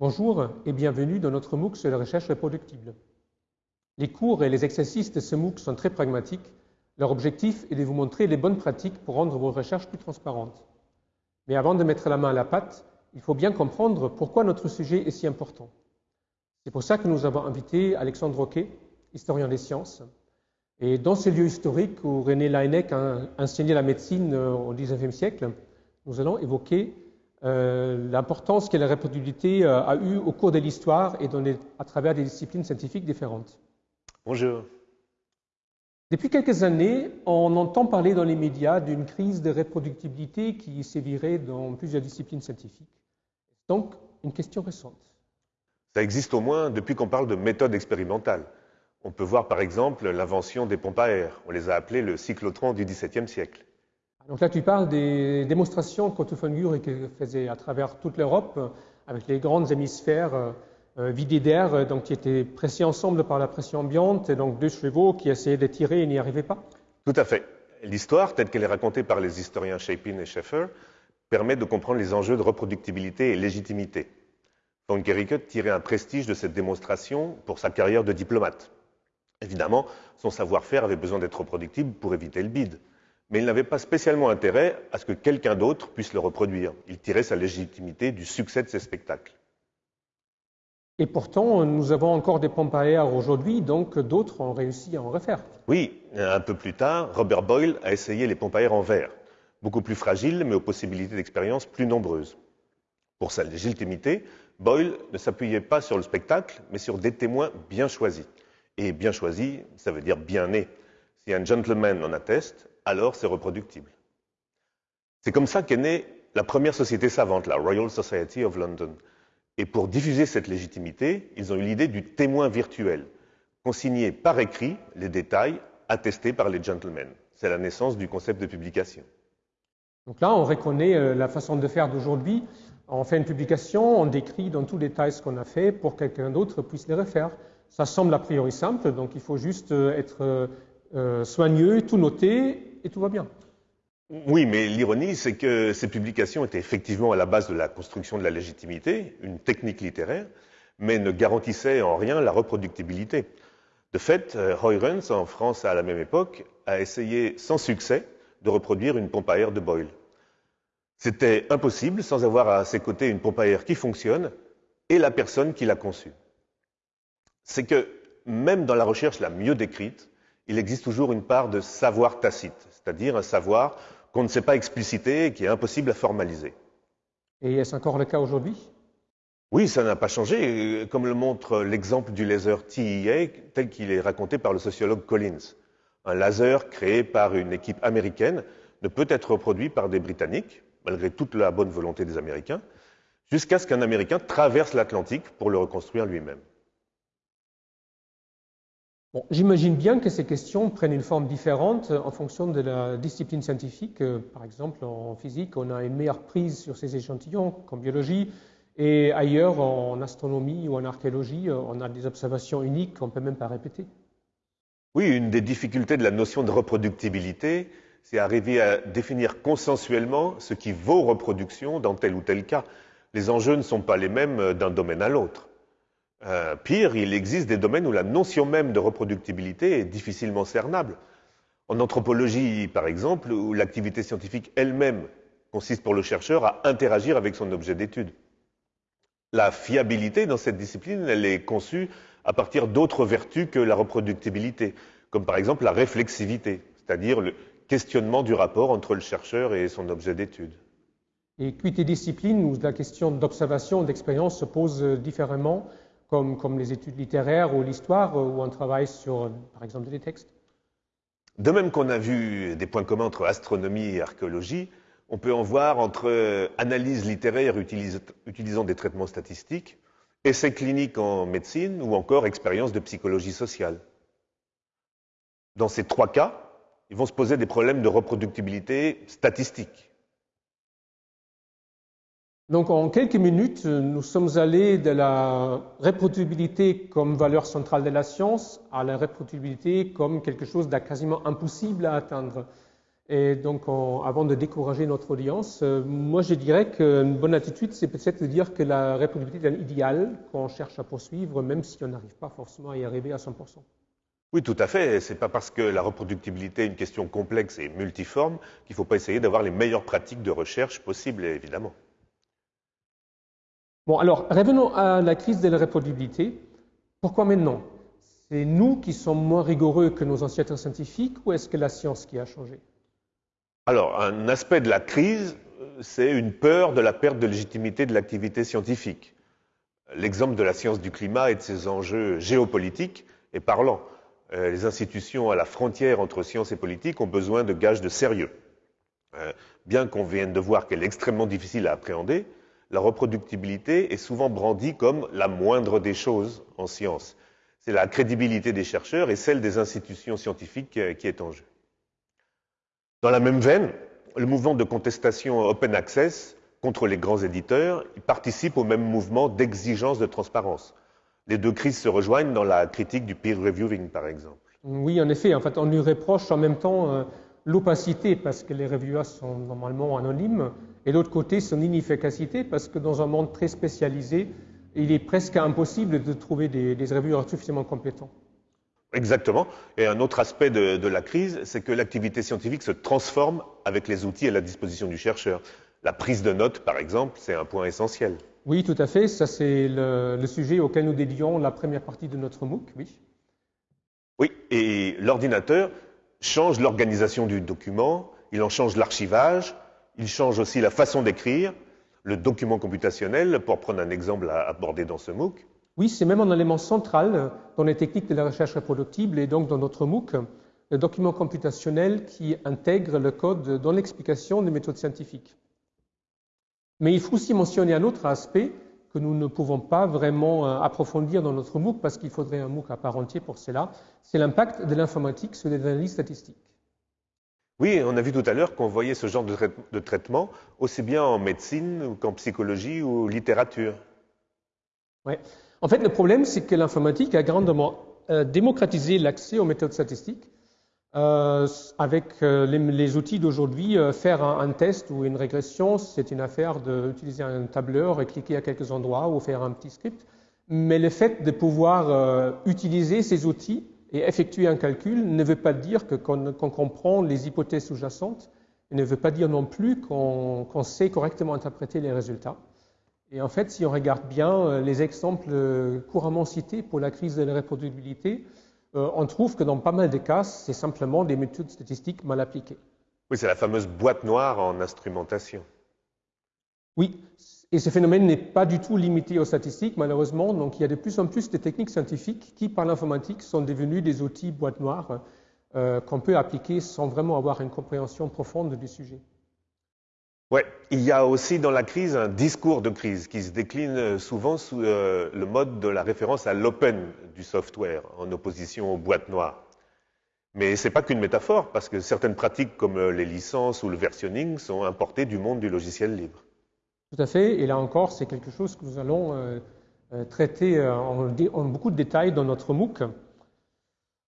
Bonjour et bienvenue dans notre MOOC sur la recherche reproductible. Les cours et les exercices de ce MOOC sont très pragmatiques. Leur objectif est de vous montrer les bonnes pratiques pour rendre vos recherches plus transparentes. Mais avant de mettre la main à la pâte, il faut bien comprendre pourquoi notre sujet est si important. C'est pour ça que nous avons invité Alexandre Roquet, historien des sciences. Et dans ce lieu historique où René Laennec a enseigné la médecine euh, au XIXe siècle, nous allons évoquer euh, l'importance que la reproductibilité euh, a eue au cours de l'histoire et à travers des disciplines scientifiques différentes. Bonjour. Depuis quelques années, on entend parler dans les médias d'une crise de reproductibilité qui sévirait dans plusieurs disciplines scientifiques. Donc, une question récente. Ça existe au moins depuis qu'on parle de méthode expérimentale. On peut voir par exemple l'invention des pompes à air. On les a appelées le cyclotron du XVIIe siècle. Donc là, tu parles des démonstrations qu'Otto Guericke faisait à travers toute l'Europe avec les grandes hémisphères euh, euh, vidés d'air, donc qui étaient pressés ensemble par la pression ambiante, et donc deux chevaux qui essayaient de tirer et n'y arrivaient pas. Tout à fait. L'histoire, telle qu'elle est racontée par les historiens Shapin et Schaeffer, permet de comprendre les enjeux de reproductibilité et légitimité. Von Guericke tirait un prestige de cette démonstration pour sa carrière de diplomate. Évidemment, son savoir-faire avait besoin d'être reproductible pour éviter le bide mais il n'avait pas spécialement intérêt à ce que quelqu'un d'autre puisse le reproduire. Il tirait sa légitimité du succès de ses spectacles. Et pourtant, nous avons encore des pompes à air aujourd'hui, donc d'autres ont réussi à en refaire. Oui, un peu plus tard, Robert Boyle a essayé les pompes à air en verre, beaucoup plus fragiles, mais aux possibilités d'expérience plus nombreuses. Pour sa légitimité, Boyle ne s'appuyait pas sur le spectacle, mais sur des témoins bien choisis. Et bien choisis, ça veut dire bien nés. Si un gentleman en atteste, alors c'est reproductible. C'est comme ça qu'est née la première société savante, la Royal Society of London. Et pour diffuser cette légitimité, ils ont eu l'idée du témoin virtuel, consigner par écrit les détails attestés par les gentlemen. C'est la naissance du concept de publication. Donc là, on reconnaît euh, la façon de faire d'aujourd'hui. On fait une publication, on décrit dans tous les détails ce qu'on a fait pour que quelqu'un d'autre puisse les refaire. Ça semble a priori simple, donc il faut juste euh, être euh, soigneux, tout noter et tout va bien. Oui, mais l'ironie, c'est que ces publications étaient effectivement à la base de la construction de la légitimité, une technique littéraire, mais ne garantissaient en rien la reproductibilité. De fait, euh, Heurens, en France à la même époque, a essayé sans succès de reproduire une pompe à air de Boyle. C'était impossible sans avoir à ses côtés une pompe à air qui fonctionne et la personne qui l'a conçue. C'est que même dans la recherche la mieux décrite, il existe toujours une part de savoir tacite, c'est-à-dire un savoir qu'on ne sait pas expliciter et qui est impossible à formaliser. Et est-ce encore le cas aujourd'hui? Oui, ça n'a pas changé, comme le montre l'exemple du laser TEA tel qu'il est raconté par le sociologue Collins. Un laser créé par une équipe américaine ne peut être reproduit par des Britanniques, malgré toute la bonne volonté des Américains, jusqu'à ce qu'un Américain traverse l'Atlantique pour le reconstruire lui-même. J'imagine bien que ces questions prennent une forme différente en fonction de la discipline scientifique. Euh, par exemple, en physique, on a une meilleure prise sur ces échantillons qu'en biologie. Et ailleurs, en astronomie ou en archéologie, euh, on a des observations uniques qu'on ne peut même pas répéter. Oui, une des difficultés de la notion de reproductibilité, c'est arriver à définir consensuellement ce qui vaut reproduction dans tel ou tel cas. Les enjeux ne sont pas les mêmes d'un domaine à l'autre. Euh, pire, il existe des domaines où la notion même de reproductibilité est difficilement cernable. En anthropologie, par exemple, où l'activité scientifique elle-même consiste pour le chercheur à interagir avec son objet d'étude. La fiabilité dans cette discipline, elle est conçue à partir d'autres vertus que la reproductibilité, comme par exemple la réflexivité, c'est-à-dire le questionnement du rapport entre le chercheur et son objet d'étude. Et puis des disciplines où la question d'observation, d'expérience se pose différemment, comme, les études littéraires ou l'histoire, où on travaille sur, par exemple, des textes De même qu'on a vu des points communs entre astronomie et archéologie, on peut en voir entre analyse littéraire utilisant des traitements statistiques, essais cliniques en médecine ou encore expériences de psychologie sociale. Dans ces trois cas, ils vont se poser des problèmes de reproductibilité statistique. Donc en quelques minutes, nous sommes allés de la reproductibilité comme valeur centrale de la science à la reproductibilité comme quelque chose de quasiment impossible à atteindre. Et donc, avant de décourager notre audience, euh, moi je dirais qu'une bonne attitude, c'est peut-être de dire que la reproductibilité est un idéal qu'on cherche à poursuivre, même si on n'arrive pas forcément à y arriver à 100%. Oui, tout à fait. C'est pas parce que la reproductibilité est une question complexe et multiforme qu'il ne faut pas essayer d'avoir les meilleures pratiques de recherche possibles, évidemment. Bon, alors, revenons à la crise de la reproductibilité. Pourquoi maintenant? C'est nous qui sommes moins rigoureux que nos ancêtres scientifiques ou est-ce que la science qui a changé? Alors, un aspect de la crise, c'est une peur de la perte de légitimité de l'activité scientifique. L'exemple de la science du climat et de ses enjeux géopolitiques est parlant. Euh, Les institutions à la frontière entre science et politique ont besoin de gages de sérieux. Euh, Bien qu'on vienne de voir qu'elle est extrêmement difficile à appréhender, la reproductibilité est souvent brandie comme la moindre des choses en science. C'est la crédibilité des chercheurs et celle des institutions scientifiques euh, qui est en jeu. Dans la même veine, le mouvement de contestation open access contre les grands éditeurs participe au même mouvement d'exigence de transparence. Les deux crises se rejoignent dans la critique du peer reviewing, par exemple. Oui, en effet. En fait, on lui reproche en même temps euh, l'opacité parce que les reviewers sont normalement anonymes, et de l'autre côté, son inefficacité parce que dans un monde très spécialisé, il est presque impossible de trouver des, des suffisamment compétents. Exactement. Et un autre aspect de, de la crise, c'est que l'activité scientifique se transforme avec les outils à la disposition du chercheur. La prise de notes, par exemple, c'est un point essentiel. Oui, tout à fait. Ça, c'est le, le sujet auquel nous dédions la première partie de notre MOOC. Oui. Oui, et l'ordinateur change l'organisation du document, il en change l'archivage, il change aussi la façon d'écrire, le document computationnel, pour prendre un exemple à aborder dans ce MOOC. Oui, c'est même un élément central dans les techniques de la recherche reproductible et donc dans notre MOOC, le document computationnel qui intègre le code dans l'explication des méthodes scientifiques. Mais il faut aussi mentionner un autre aspect que nous ne pouvons pas vraiment euh, approfondir dans notre MOOC parce qu'il faudrait un MOOC à part entier pour cela, c'est l'impact de l'informatique sur les analyses statistiques. Oui, on a vu tout à l'heure qu'on voyait ce genre de, trai- de traitement aussi bien en médecine qu'en psychologie ou littérature. Ouais. En fait, le problème, c'est que l'informatique a grandement euh, démocratisé l'accès aux méthodes statistiques. Euh, avec euh, les, outils d'aujourd'hui, faire un, un test ou une régression, c'est une affaire d'utiliser un tableur et cliquer à quelques endroits ou faire un petit script. Mais le fait de pouvoir utiliser ces outils et effectuer un calcul ne veut pas dire qu'on comprend les hypothèses sous-jacentes, et ne veut pas dire non plus qu'on qu'on sait correctement interpréter les résultats. Et en fait, si on regarde bien euh, les exemples euh, couramment cités pour la crise de la reproductibilité, euh, on trouve que dans pas mal de cas, c'est simplement des méthodes statistiques mal appliquées. Oui, c'est la fameuse boîte noire en instrumentation. Oui, et ce phénomène n'est pas du tout limité aux statistiques, malheureusement. Donc, il y a de plus en plus de techniques scientifiques qui, par l'informatique, sont devenues des outils boîte noire euh, qu'on peut appliquer sans vraiment avoir une compréhension profonde du sujet. Ouais, il y a aussi dans la crise un discours de crise qui se décline souvent sous euh, le mode de la référence à l'open du software en opposition aux boîtes noires. Mais c'est pas qu'une métaphore parce que certaines pratiques comme les licences ou le versionning sont importées du monde du logiciel libre. Tout à fait. Et là encore, c'est quelque chose que nous allons euh, euh, traiter euh, en, beaucoup de détails dans notre MOOC.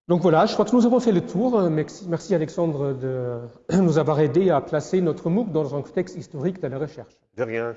Donc voilà, je crois que nous avons fait le tour. Merci, merci Alexandre de nous avoir aidé à placer notre MOOC dans un contexte historique de la recherche. De rien.